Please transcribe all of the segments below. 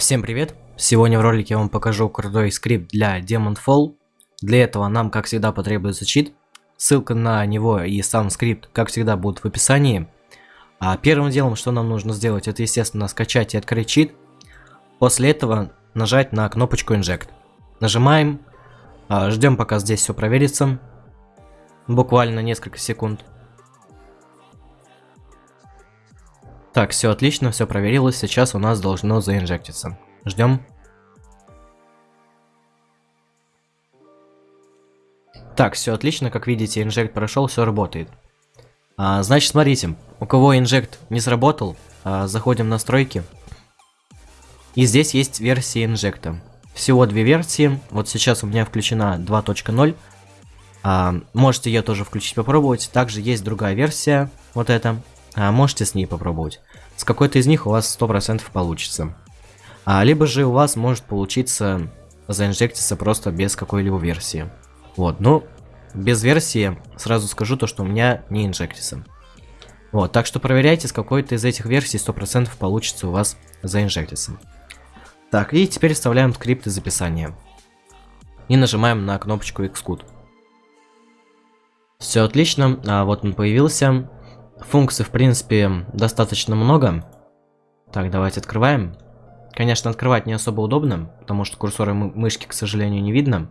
Всем привет! Сегодня в ролике я вам покажу крутой скрипт для Demon Fall. Для этого нам, как всегда, потребуется чит. Ссылка на него и сам скрипт, как всегда, будут в описании. А первым делом, что нам нужно сделать, это, естественно, скачать и открыть чит. После этого нажать на кнопочку Inject. Нажимаем, а, ждем, пока здесь все проверится. Буквально несколько секунд. Так, все отлично, все проверилось. Сейчас у нас должно заинжектиться. Ждем. Так, все отлично, как видите, инжект прошел, все работает. А, значит, смотрите, у кого инжект не сработал, а, заходим в настройки. И здесь есть версия инжекта. Всего две версии. Вот сейчас у меня включена 2.0. А, можете ее тоже включить, попробовать. Также есть другая версия, вот эта. А, можете с ней попробовать. С какой-то из них у вас 100% получится. А, либо же у вас может получиться заинжектиться просто без какой-либо версии. Вот, ну, без версии сразу скажу то, что у меня не инжектится. Вот, так что проверяйте, с какой-то из этих версий 100% получится у вас заинжектиться. Так, и теперь вставляем скрипт из описания. И нажимаем на кнопочку Xcode. Все отлично, а вот он появился. Функций, в принципе, достаточно много. Так, давайте открываем. Конечно, открывать не особо удобно, потому что курсора мышки, к сожалению, не видно.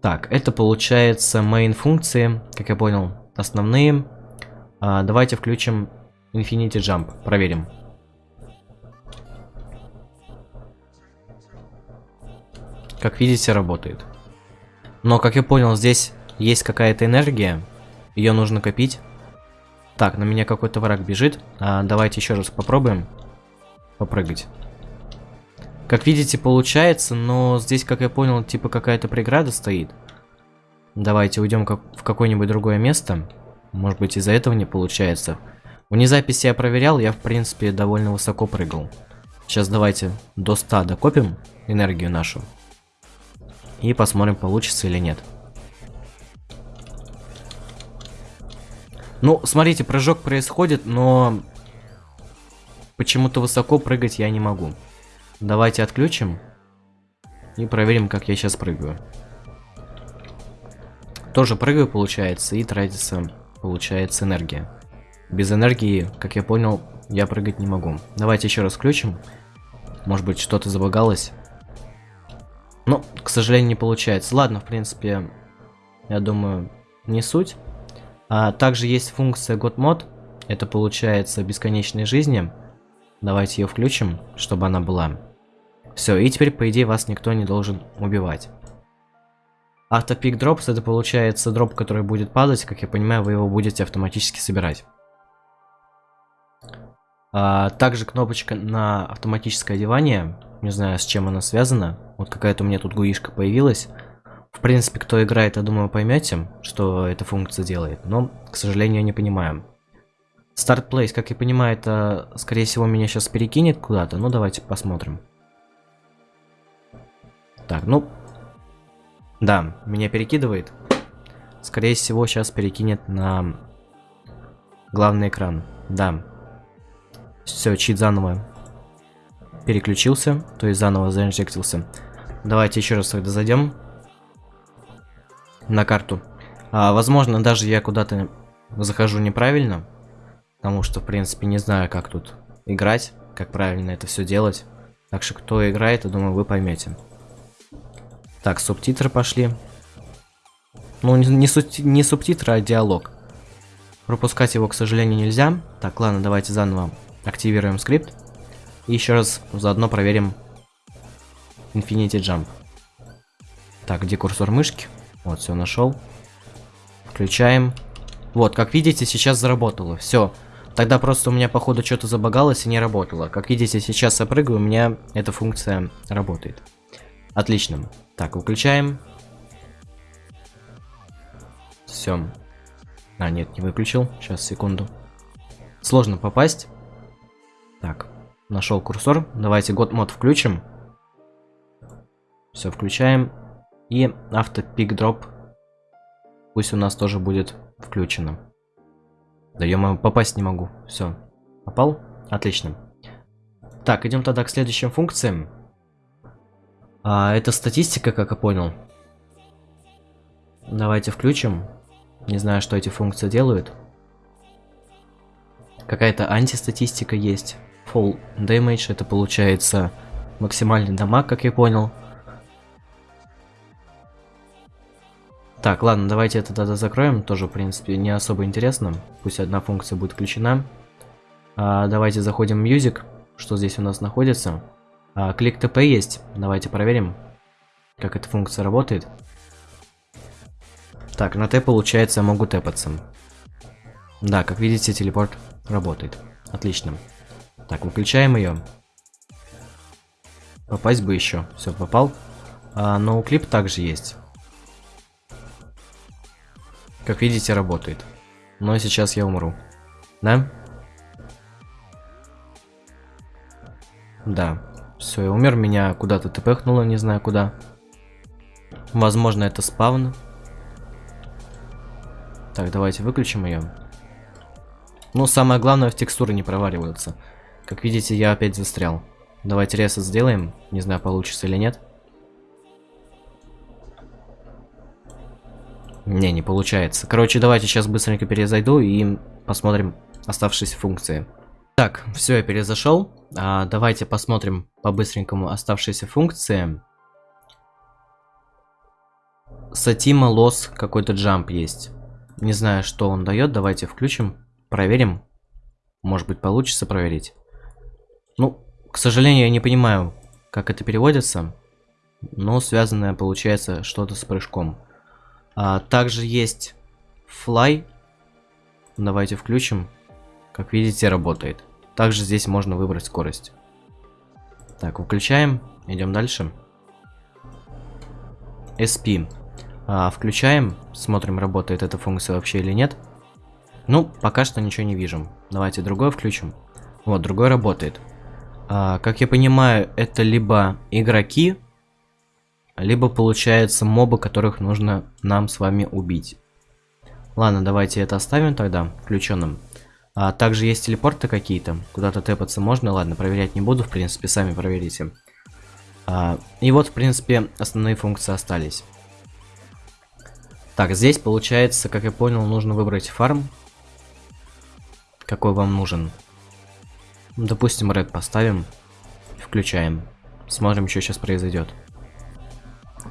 Так, это получается main функции, как я понял, основные. А, давайте включим Infinity Jump, проверим. Как видите, работает. Но, как я понял, здесь есть какая-то энергия, ее нужно копить. Так, на меня какой-то враг бежит. А, давайте еще раз попробуем попрыгать. Как видите, получается, но здесь, как я понял, типа какая-то преграда стоит. Давайте уйдем как в какое-нибудь другое место. Может быть, из-за этого не получается. Вне записи я проверял, я, в принципе, довольно высоко прыгал. Сейчас давайте до 100 докопим энергию нашу. И посмотрим, получится или нет. Ну, смотрите, прыжок происходит, но почему-то высоко прыгать я не могу. Давайте отключим и проверим, как я сейчас прыгаю. Тоже прыгаю, получается, и тратится, получается, энергия. Без энергии, как я понял, я прыгать не могу. Давайте еще раз включим. Может быть, что-то забагалось. Но, к сожалению, не получается. Ладно, в принципе, я думаю, не суть. А также есть функция GodMod. Это получается бесконечной жизни. Давайте ее включим, чтобы она была. Все, и теперь, по идее, вас никто не должен убивать. Автопик дропс это получается дроп, который будет падать. Как я понимаю, вы его будете автоматически собирать. А, также кнопочка на автоматическое одевание. Не знаю, с чем она связана. Вот какая-то у меня тут гуишка появилась. В принципе, кто играет, я думаю, поймете, что эта функция делает, но, к сожалению, не понимаем. Start Place, как я понимаю, это, скорее всего, меня сейчас перекинет куда-то, ну давайте посмотрим. Так, ну, да, меня перекидывает. Скорее всего, сейчас перекинет на главный экран. Да. Все, чит заново переключился, то есть заново заинжектился. Давайте еще раз тогда зайдем на карту. А, возможно, даже я куда-то захожу неправильно. Потому что, в принципе, не знаю, как тут играть, как правильно это все делать. Так что, кто играет, я думаю, вы поймете. Так, субтитры пошли. Ну, не, не, су не субтитры, а диалог. Пропускать его, к сожалению, нельзя. Так, ладно, давайте заново активируем скрипт. И еще раз заодно проверим Infinity Jump. Так, где курсор мышки? Вот, все нашел. Включаем. Вот, как видите, сейчас заработало. Все. Тогда просто у меня, походу, что-то забагалось и не работало. Как видите, сейчас я прыгаю, у меня эта функция работает. Отлично. Так, выключаем. Все. А, нет, не выключил. Сейчас, секунду. Сложно попасть. Так, нашел курсор. Давайте год мод включим. Все, включаем. И автопик дроп пусть у нас тоже будет включено. Да ё попасть не могу. Все. Попал? Отлично. Так, идем тогда к следующим функциям. А, это статистика, как я понял. Давайте включим. Не знаю, что эти функции делают. Какая-то антистатистика есть. Full damage, это получается максимальный дамаг, как я понял. Так, ладно, давайте это тогда закроем. Тоже, в принципе, не особо интересно. Пусть одна функция будет включена. А, давайте заходим в Music. Что здесь у нас находится? А, клик ТП есть. Давайте проверим, как эта функция работает. Так, на Т получается могу тэпаться. Да, как видите, телепорт работает. Отлично. Так, выключаем ее. Попасть бы еще. Все, попал. А, ноуклип также есть. Как видите, работает. Но сейчас я умру. Да? Да. Все, я умер. Меня куда-то тпхнуло, не знаю куда. Возможно, это спавн. Так, давайте выключим ее. Ну, самое главное, в текстуры не проваливаются. Как видите, я опять застрял. Давайте ресет сделаем. Не знаю, получится или нет. Не, не получается. Короче, давайте сейчас быстренько перезайду и посмотрим оставшиеся функции. Так, все, я перезашел. А, давайте посмотрим по-быстренькому оставшиеся функции. Сатима лос какой-то джамп есть. Не знаю, что он дает. Давайте включим, проверим. Может быть, получится проверить. Ну, к сожалению, я не понимаю, как это переводится. Но связанное получается что-то с прыжком. А, также есть fly. Давайте включим. Как видите, работает. Также здесь можно выбрать скорость. Так, выключаем. Идем дальше. SP. А, включаем. Смотрим, работает эта функция вообще или нет. Ну, пока что ничего не вижу. Давайте другой включим. Вот, другой работает. А, как я понимаю, это либо игроки, либо получается мобы, которых нужно нам с вами убить. Ладно, давайте это оставим тогда включенным. А также есть телепорты какие-то, куда-то тэпаться можно. Ладно, проверять не буду, в принципе, сами проверите. А, и вот, в принципе, основные функции остались. Так, здесь получается, как я понял, нужно выбрать фарм. Какой вам нужен. Допустим, Red поставим. Включаем. Смотрим, что сейчас произойдет.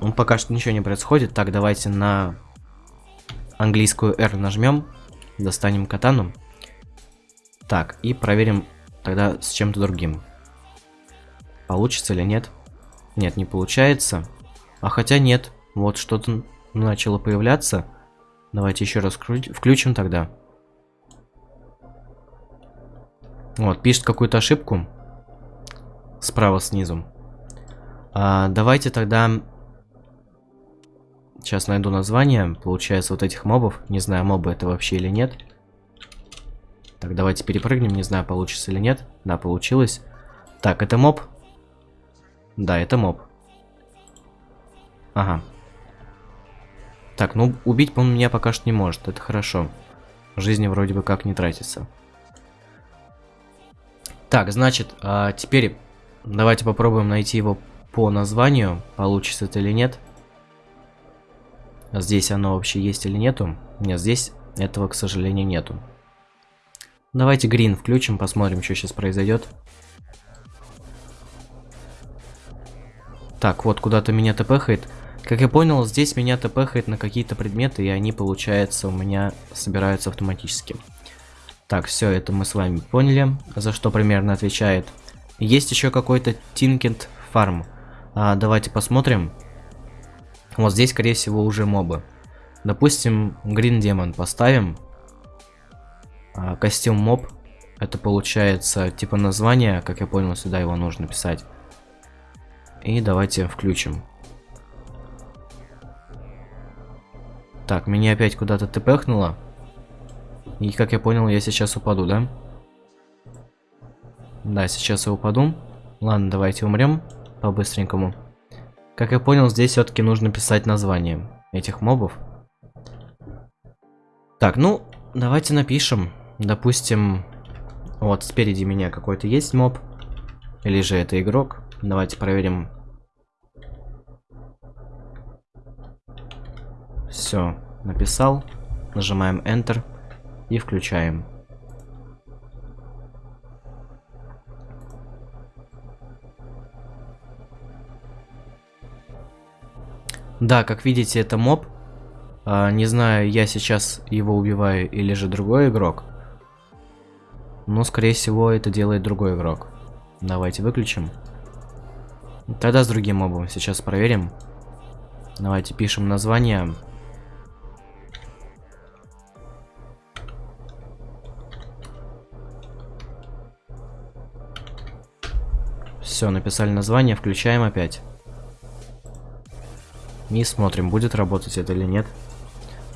Ну, пока что ничего не происходит. Так, давайте на английскую R нажмем. Достанем катану. Так, и проверим тогда с чем-то другим. Получится или нет? Нет, не получается. А хотя нет. Вот что-то начало появляться. Давайте еще раз включим тогда. Вот, пишет какую-то ошибку. Справа снизу. А, давайте тогда... Сейчас найду название. Получается, вот этих мобов. Не знаю, мобы это вообще или нет. Так, давайте перепрыгнем. Не знаю, получится или нет. Да, получилось. Так, это моб? Да, это моб. Ага. Так, ну, убить он меня пока что не может. Это хорошо. Жизни вроде бы как не тратится. Так, значит, а теперь давайте попробуем найти его по названию. Получится это или нет. Здесь оно вообще есть или нету? Нет, здесь этого, к сожалению, нету. Давайте грин включим, посмотрим, что сейчас произойдет. Так, вот куда-то меня тпхает. Как я понял, здесь меня тпхает на какие-то предметы, и они, получается, у меня собираются автоматически. Так, все, это мы с вами поняли, за что примерно отвечает. Есть еще какой-то Тинкент фарм. Давайте посмотрим. Вот здесь, скорее всего, уже мобы. Допустим, Green Demon поставим. А, костюм моб. Это получается типа название, как я понял, сюда его нужно писать. И давайте включим. Так, меня опять куда-то тпхнуло. И как я понял, я сейчас упаду, да? Да, сейчас я упаду. Ладно, давайте умрем по-быстренькому. Как я понял, здесь все-таки нужно писать название этих мобов. Так, ну, давайте напишем. Допустим, вот спереди меня какой-то есть моб. Или же это игрок? Давайте проверим. Все, написал. Нажимаем Enter и включаем. Да, как видите, это моб. А, не знаю, я сейчас его убиваю или же другой игрок. Но, скорее всего, это делает другой игрок. Давайте выключим. Тогда с другим мобом сейчас проверим. Давайте пишем название. Все, написали название, включаем опять. И смотрим, будет работать это или нет.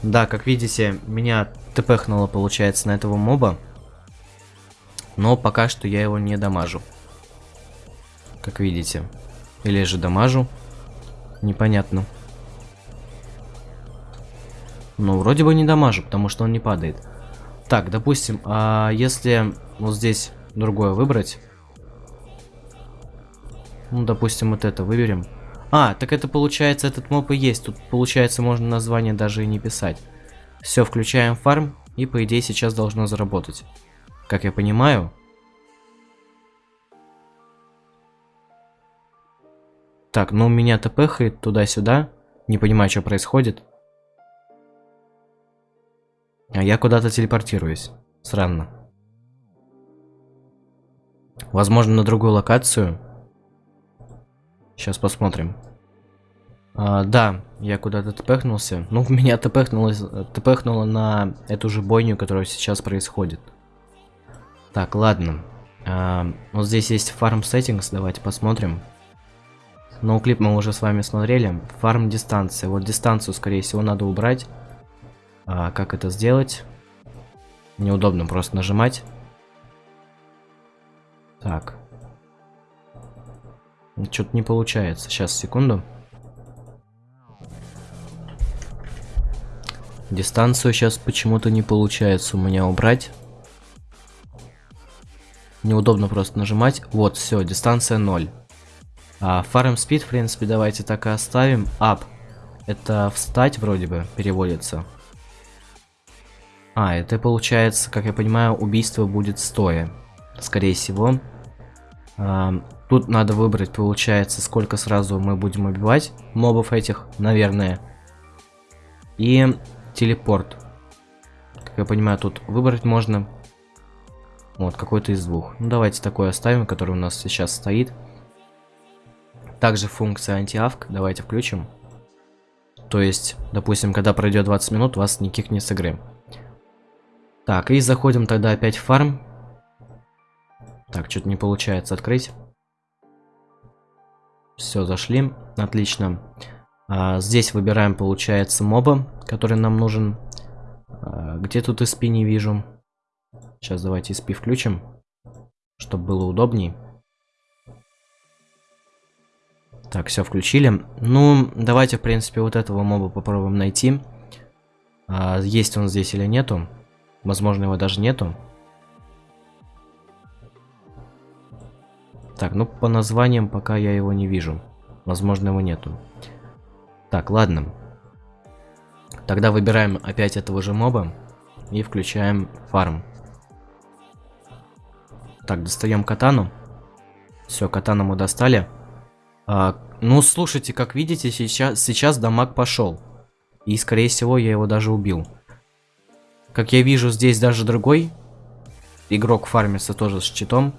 Да, как видите, меня тпхнуло, получается, на этого моба. Но пока что я его не дамажу. Как видите. Или же дамажу. Непонятно. Ну, вроде бы не дамажу, потому что он не падает. Так, допустим, а если вот здесь другое выбрать. Ну, допустим, вот это выберем. А, так это получается, этот моб и есть. Тут, получается, можно название даже и не писать. Все, включаем фарм, и по идее сейчас должно заработать. Как я понимаю. Так, ну меня тпхает туда-сюда. Не понимаю, что происходит. А я куда-то телепортируюсь. Странно. Возможно, на другую локацию. Сейчас посмотрим. А, да, я куда-то тпхнулся. Ну, меня тпхнуло, тпхнуло на эту же бойню, которая сейчас происходит. Так, ладно. А, вот здесь есть фарм settings, давайте посмотрим. Ну, клип мы уже с вами смотрели. Фарм дистанция. Вот дистанцию, скорее всего, надо убрать. А, как это сделать? Неудобно просто нажимать. Так. Что-то не получается. Сейчас, секунду. Дистанцию сейчас почему-то не получается у меня убрать. Неудобно просто нажимать. Вот, все, дистанция 0. А, farm speed, в принципе, давайте так и оставим. Up. Это встать вроде бы переводится. А, это получается, как я понимаю, убийство будет стоя. Скорее всего. Тут надо выбрать, получается, сколько сразу мы будем убивать мобов этих, наверное. И телепорт. Как я понимаю, тут выбрать можно. Вот, какой-то из двух. Ну, давайте такой оставим, который у нас сейчас стоит. Также функция антиавк. Давайте включим. То есть, допустим, когда пройдет 20 минут, вас не с игры. Так, и заходим тогда опять в фарм. Так, что-то не получается открыть. Все, зашли. Отлично. А, здесь выбираем, получается, моба, который нам нужен. А, где тут SP не вижу. Сейчас давайте SP включим, чтобы было удобней. Так, все включили. Ну, давайте, в принципе, вот этого моба попробуем найти. А, есть он здесь или нету. Возможно, его даже нету. Так, ну по названиям пока я его не вижу. Возможно, его нету. Так, ладно. Тогда выбираем опять этого же моба и включаем фарм. Так, достаем катану. Все, катану мы достали. А, ну, слушайте, как видите, сейчас, сейчас дамаг пошел. И, скорее всего, я его даже убил. Как я вижу, здесь даже другой игрок фармится тоже с щитом.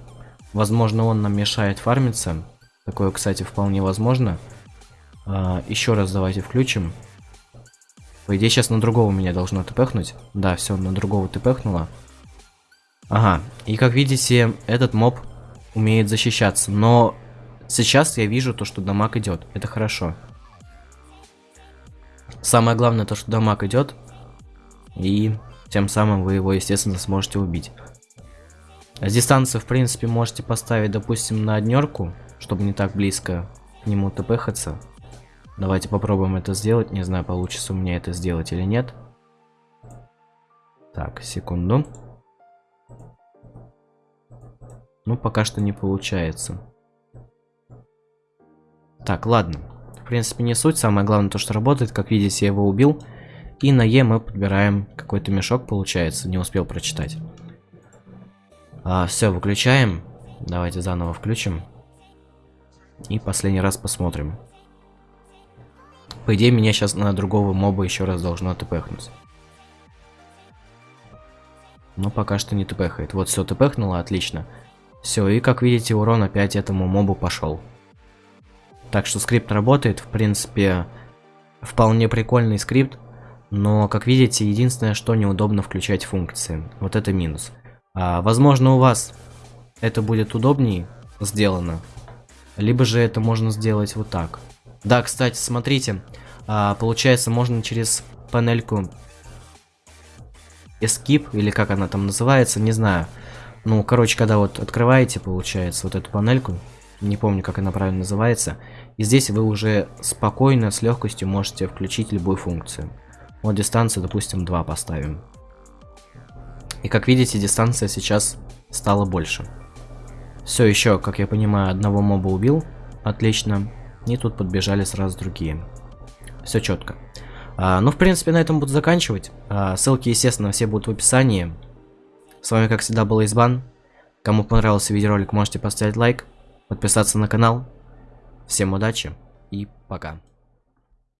Возможно, он нам мешает фармиться. Такое, кстати, вполне возможно. А, еще раз давайте включим. По идее, сейчас на другого меня должно тпхнуть. Да, все, на другого тпхнуло. Ага, и как видите, этот моб умеет защищаться. Но сейчас я вижу то, что дамаг идет. Это хорошо. Самое главное то, что дамаг идет. И тем самым вы его, естественно, сможете убить. Дистанцию, в принципе, можете поставить, допустим, на однерку, чтобы не так близко к нему тпхаться. Давайте попробуем это сделать. Не знаю, получится у меня это сделать или нет. Так, секунду. Ну, пока что не получается. Так, ладно. В принципе, не суть. Самое главное то, что работает. Как видите, я его убил. И на Е мы подбираем какой-то мешок, получается. Не успел прочитать. А, все, выключаем. Давайте заново включим. И последний раз посмотрим. По идее, меня сейчас на другого моба еще раз должно тпхнуть. Но пока что не тпхает. Вот все тпхнуло, отлично. Все, и как видите, урон опять этому мобу пошел. Так что скрипт работает, в принципе, вполне прикольный скрипт. Но, как видите, единственное, что неудобно включать функции. Вот это минус. А, возможно, у вас это будет удобнее сделано. Либо же это можно сделать вот так. Да, кстати, смотрите. А, получается, можно через панельку Escape, или как она там называется, не знаю. Ну, короче, когда вот открываете, получается, вот эту панельку, не помню, как она правильно называется, и здесь вы уже спокойно, с легкостью можете включить любую функцию. Вот дистанцию, допустим, 2 поставим. И как видите, дистанция сейчас стала больше. Все, еще, как я понимаю, одного моба убил. Отлично. И тут подбежали сразу другие. Все четко. А, ну, в принципе, на этом буду заканчивать. А, ссылки, естественно, все будут в описании. С вами, как всегда, был Избан. Кому понравился видеоролик, можете поставить лайк, подписаться на канал. Всем удачи и пока.